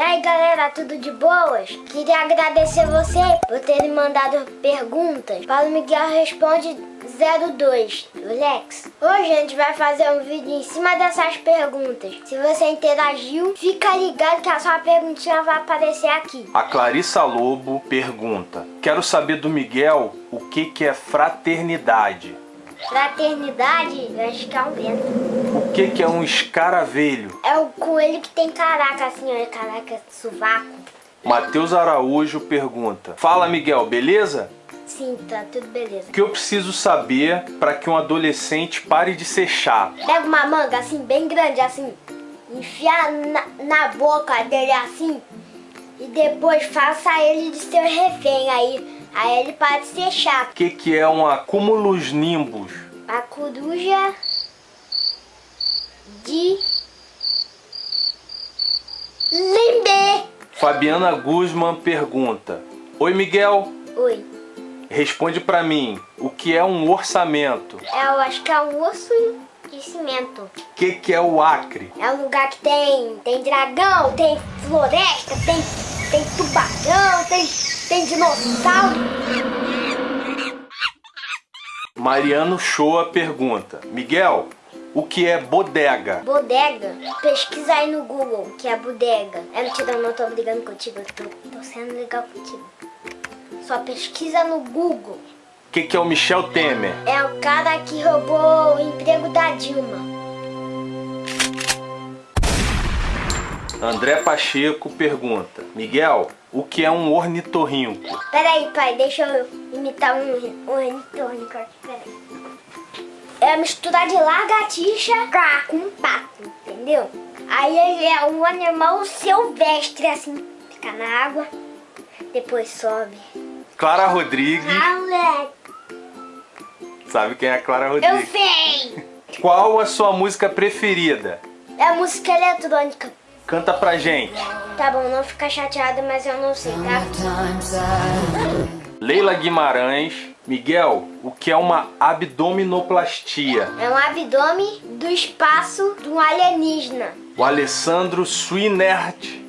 E aí galera, tudo de boas? Queria agradecer você por ter me mandado perguntas. Paulo Miguel responde 02, Lex. Hoje a gente vai fazer um vídeo em cima dessas perguntas. Se você interagiu, fica ligado que a sua perguntinha vai aparecer aqui. A Clarissa Lobo pergunta: Quero saber do Miguel o que, que é fraternidade. Fraternidade, eu acho que é um vento. O que, que é um escaravelho? É o coelho que tem caraca assim, ó, caraca, sovaco. Matheus Araújo pergunta: Fala Miguel, beleza? Sim, tá tudo beleza. O que eu preciso saber para que um adolescente pare de ser chato? Pega uma manga assim, bem grande assim, enfia na, na boca dele assim, e depois faça ele de seu refém aí. Aí ele para de ser chato. O que, que é um acúmulos nimbus? A coruja de Limbe. Fabiana Guzman pergunta: Oi Miguel, Oi. responde para mim, o que é um orçamento? Eu acho que é um osso de cimento. O que, que é o acre? É um lugar que tem, tem dragão, tem floresta, tem, tem tubarão, tem, tem dinossauro. Mariano Shoa pergunta: Miguel, o que é bodega? Bodega. Pesquisa aí no Google, que é bodega. É mentira, eu não tô brigando contigo, eu tô, tô sendo legal contigo. Só pesquisa no Google. O que, que é o Michel Temer? É o cara que roubou o emprego da Dilma. André Pacheco pergunta: Miguel, o que é um ornitorrinco? Pera aí, pai, deixa eu imitar um, ornitorrinco aqui, peraí. É a mistura de lagartixa com um pato, entendeu? Aí ele é um animal silvestre, assim, fica na água, depois sobe. Clara Rodrigues. Alex, Sabe quem é a Clara eu Rodrigues? sei! Qual a sua música preferida? É música eletrônica. Canta pra gente. Tá bom, não fica chateada, mas eu não sei, tá? Leila Guimarães. Miguel, o que é uma abdominoplastia? É um abdômen do espaço de um alienígena. O Alessandro Swinert.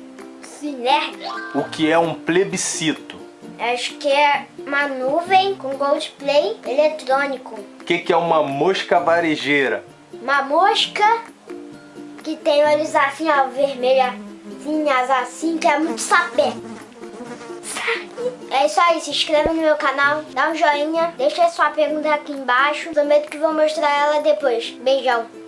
Nerd. O que é um plebiscito? Acho que é uma nuvem com Goldplay eletrônico. O que, que é uma mosca varejeira? Uma mosca que tem olhos assim, ó, vermelhazinhas assim, que é muito sapé. É isso aí, se inscreva no meu canal, dá um joinha, deixa sua pergunta aqui embaixo. Prometo que vou mostrar ela depois. Beijão.